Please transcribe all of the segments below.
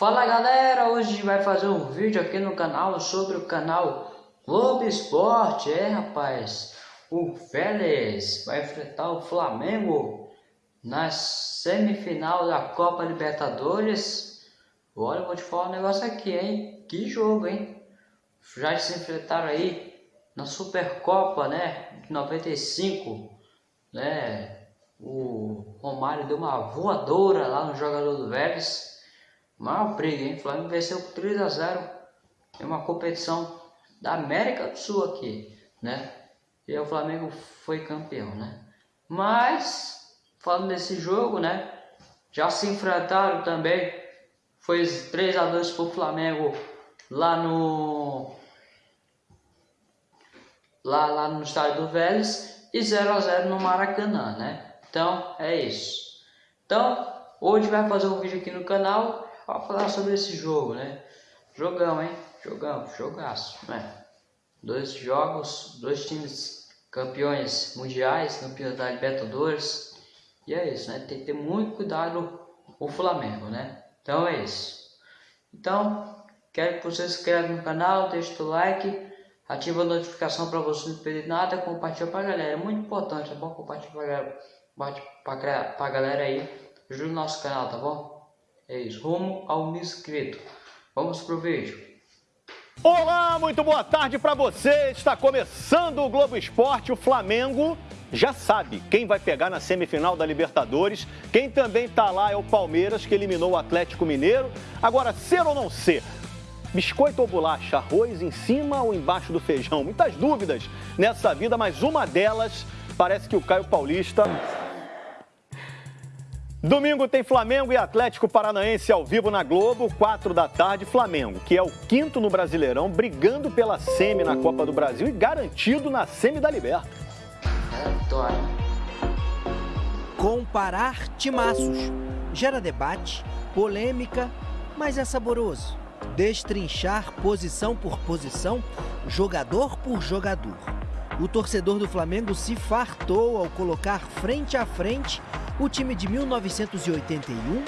Fala galera, hoje vai fazer um vídeo aqui no canal sobre o canal Globo Esporte, é rapaz, o Vélez vai enfrentar o Flamengo na semifinal da Copa Libertadores. Olha, eu vou te falar um negócio aqui, hein, que jogo, hein, já se enfrentaram aí na Supercopa, né, de 95, né, o Romário deu uma voadora lá no jogador do Vélez, Mal briga, hein? O Flamengo venceu por 3 a 0 em uma competição da América do Sul aqui, né? E o Flamengo foi campeão, né? Mas, falando desse jogo, né? Já se enfrentaram também. Foi 3 a 2 pro Flamengo lá no lá, lá no estádio do Vélez e 0 a 0 no Maracanã, né? Então, é isso. Então, hoje vai fazer um vídeo aqui no canal para falar sobre esse jogo, né? Jogão, hein? Jogão, jogaço, né? Dois jogos, dois times campeões mundiais, campeões da Libertadores. E é isso, né? Tem que ter muito cuidado o Flamengo, né? Então é isso. Então, quero que você se inscreva no canal, deixe o like, ativa a notificação para você não perder nada, compartilha para a galera. É muito importante, tá bom? Compartilha para a galera aí. Ajuda o nosso canal, tá bom? É isso, rumo ao inscrito. Vamos pro vídeo. Olá, muito boa tarde para você. Está começando o Globo Esporte. O Flamengo já sabe quem vai pegar na semifinal da Libertadores. Quem também está lá é o Palmeiras, que eliminou o Atlético Mineiro. Agora, ser ou não ser? Biscoito ou bolacha? Arroz em cima ou embaixo do feijão? Muitas dúvidas nessa vida, mas uma delas parece que o Caio Paulista Domingo tem Flamengo e Atlético Paranaense ao vivo na Globo, 4 da tarde. Flamengo, que é o quinto no Brasileirão, brigando pela semi na Copa do Brasil e garantido na semi da Liberta. Comparar timaços gera debate, polêmica, mas é saboroso. Destrinchar posição por posição, jogador por jogador. O torcedor do Flamengo se fartou ao colocar frente a frente o time de 1981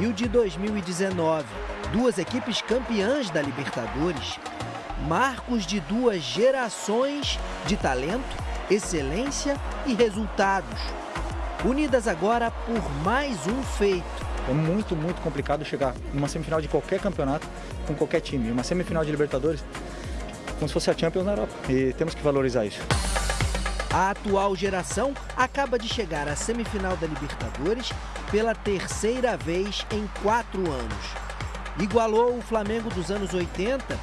e o de 2019, duas equipes campeãs da Libertadores, marcos de duas gerações de talento, excelência e resultados, unidas agora por mais um feito. É muito, muito complicado chegar numa semifinal de qualquer campeonato com qualquer time. Uma semifinal de Libertadores, como se fosse a Champions na Europa. E temos que valorizar isso. A atual geração acaba de chegar à semifinal da Libertadores pela terceira vez em quatro anos. Igualou o Flamengo dos anos 80,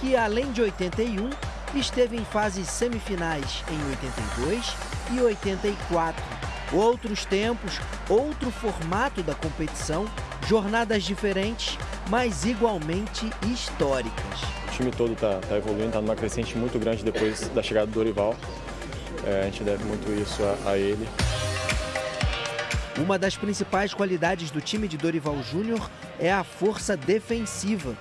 que além de 81, esteve em fases semifinais em 82 e 84. Outros tempos, outro formato da competição, jornadas diferentes, mas igualmente históricas. O time todo está tá evoluindo, está numa crescente muito grande depois da chegada do Dorival. É, a gente deve muito isso a, a ele. Uma das principais qualidades do time de Dorival Júnior é a força defensiva.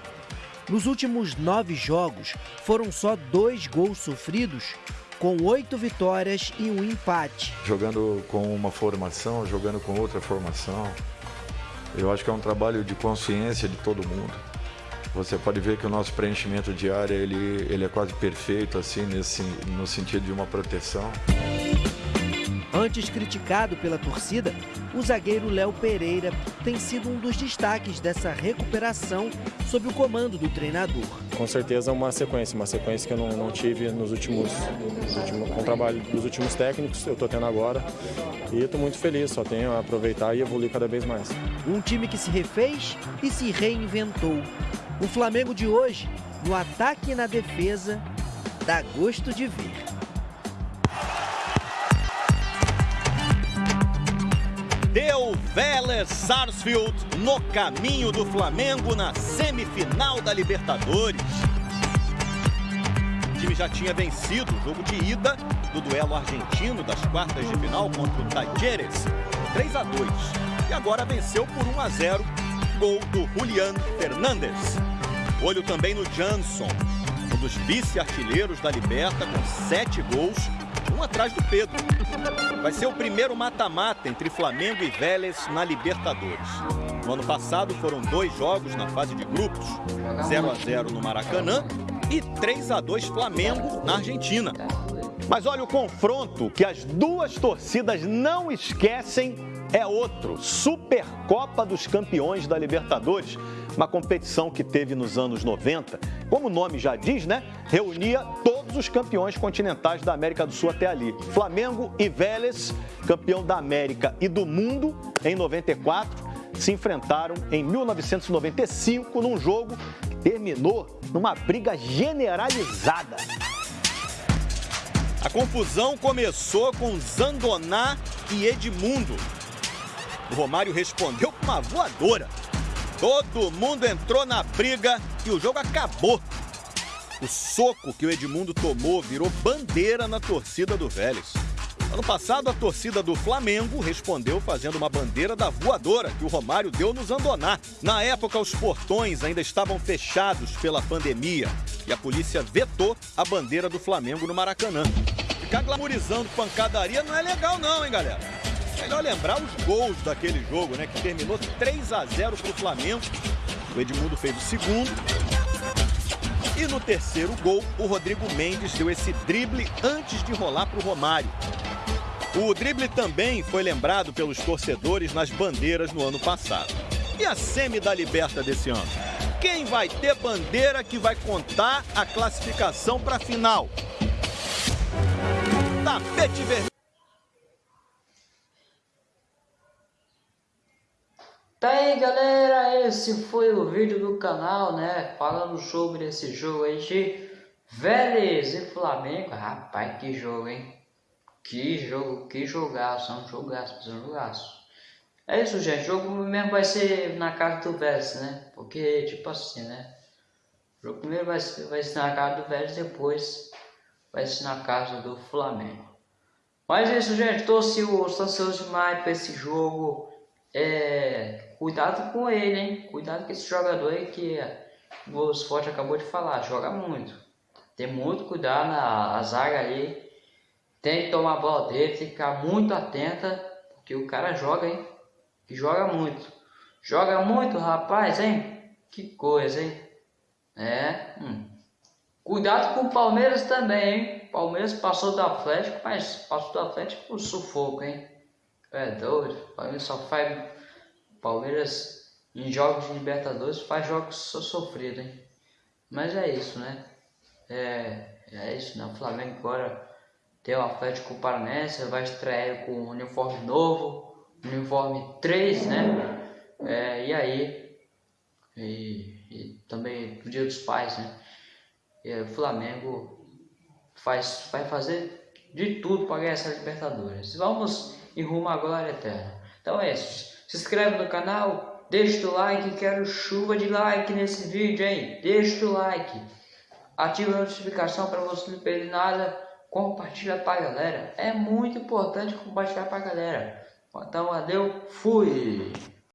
Nos últimos nove jogos, foram só dois gols sofridos, com oito vitórias e um empate. Jogando com uma formação, jogando com outra formação, eu acho que é um trabalho de consciência de todo mundo. Você pode ver que o nosso preenchimento de área ele, ele é quase perfeito assim nesse, no sentido de uma proteção. Antes criticado pela torcida, o zagueiro Léo Pereira tem sido um dos destaques dessa recuperação sob o comando do treinador. Com certeza uma sequência, uma sequência que eu não, não tive nos últimos, últimos, com o trabalho dos últimos técnicos, eu estou tendo agora e estou muito feliz, só tenho a aproveitar e evoluir cada vez mais. Um time que se refez e se reinventou. O Flamengo de hoje, no ataque e na defesa, dá gosto de ver. Deu Vélez Sarsfield no caminho do Flamengo na semifinal da Libertadores. O time já tinha vencido o jogo de ida do duelo argentino das quartas de final contra o Tajeres, 3 a 2, e agora venceu por 1 a 0 gol do Julian Fernandes. Olho também no Jansson, um dos vice-artilheiros da Liberta, com sete gols um atrás do Pedro. Vai ser o primeiro mata-mata entre Flamengo e Vélez na Libertadores. No ano passado foram dois jogos na fase de grupos, 0 a 0 no Maracanã e 3 a 2 Flamengo na Argentina. Mas olha o confronto que as duas torcidas não esquecem é outro, Supercopa dos Campeões da Libertadores, uma competição que teve nos anos 90, como o nome já diz, né? Reunia todos os campeões continentais da América do Sul até ali. Flamengo e Vélez, campeão da América e do mundo em 94, se enfrentaram em 1995 num jogo que terminou numa briga generalizada. A confusão começou com Zandoná e Edmundo. O Romário respondeu com uma voadora. Todo mundo entrou na briga e o jogo acabou. O soco que o Edmundo tomou virou bandeira na torcida do Vélez. Ano passado, a torcida do Flamengo respondeu fazendo uma bandeira da voadora que o Romário deu no Zandoná. Na época, os portões ainda estavam fechados pela pandemia e a polícia vetou a bandeira do Flamengo no Maracanã. Ficar glamorizando pancadaria não é legal não, hein, galera? Melhor lembrar os gols daquele jogo, né? Que terminou 3 a 0 para o Flamengo. O Edmundo fez o segundo. E no terceiro gol, o Rodrigo Mendes deu esse drible antes de rolar para o Romário. O drible também foi lembrado pelos torcedores nas bandeiras no ano passado. E a semi da Liberta desse ano? Quem vai ter bandeira que vai contar a classificação para a final? Tapete vermelho. Tá aí galera, esse foi o vídeo do canal, né? Falando sobre esse jogo aí de Vélez e Flamengo. Rapaz, que jogo, hein? Que jogo, que jogaço, é um jogaço, é um jogaço. É isso, gente. O jogo mesmo vai ser na casa do Vélez, né? Porque, tipo assim, né? O jogo primeiro vai ser, vai ser na casa do Vélez, depois vai ser na casa do Flamengo. Mas é isso, gente. Tô ansioso demais para esse jogo. É, cuidado com ele, hein? Cuidado com esse jogador aí que o Sport acabou de falar. Joga muito. Tem muito cuidado na zaga aí tem que tomar a bola dele, tem que ficar muito atenta, porque o cara joga, hein? Que joga muito. Joga muito, rapaz, hein? Que coisa, hein? É. Hum. Cuidado com o Palmeiras também, hein? Palmeiras passou do Atlético, mas passou do Atlético por sufoco, hein? É doido. Palmeiras só faz. Palmeiras em jogos de Libertadores faz jogos só sofridos, hein? Mas é isso, né? É, é isso, né? O Flamengo agora tem o Atlético Paranense, vai estrear com um uniforme novo, uniforme 3, né? É, e aí, e, e, também o Dia dos Pais, né? E o Flamengo faz, vai fazer de tudo para ganhar essa Libertadores. Vamos em rumo à glória eterna. Então é isso. Se inscreve no canal, deixa o like, quero chuva de like nesse vídeo, hein? Deixa o like. Ativa a notificação para você não perder nada compartilha pra galera. É muito importante compartilhar pra galera. Então, valeu, fui!